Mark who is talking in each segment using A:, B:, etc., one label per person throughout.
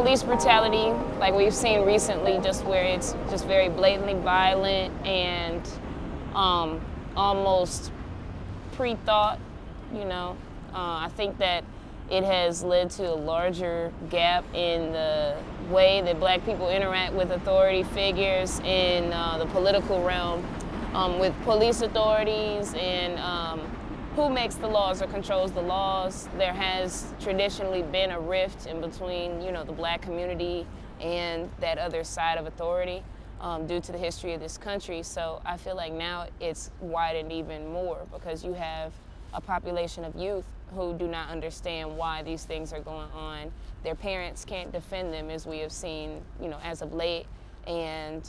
A: police brutality, like we've seen recently, just where it's just very blatantly violent and um, almost pre-thought, you know. Uh, I think that it has led to a larger gap in the way that black people interact with authority figures in uh, the political realm, um, with police authorities and um, who makes the laws or controls the laws. There has traditionally been a rift in between, you know, the black community and that other side of authority um, due to the history of this country. So I feel like now it's widened even more because you have a population of youth who do not understand why these things are going on. Their parents can't defend them as we have seen, you know, as of late. And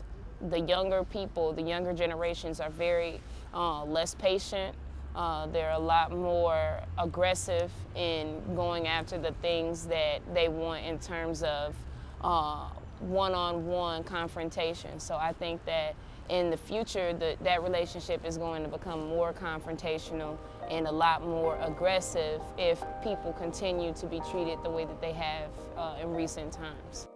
A: the younger people, the younger generations are very uh, less patient. Uh, they're a lot more aggressive in going after the things that they want in terms of uh, one-on-one -on -one confrontation. So I think that in the future, the, that relationship is going to become more confrontational and a lot more aggressive if people continue to be treated the way that they have uh, in recent times.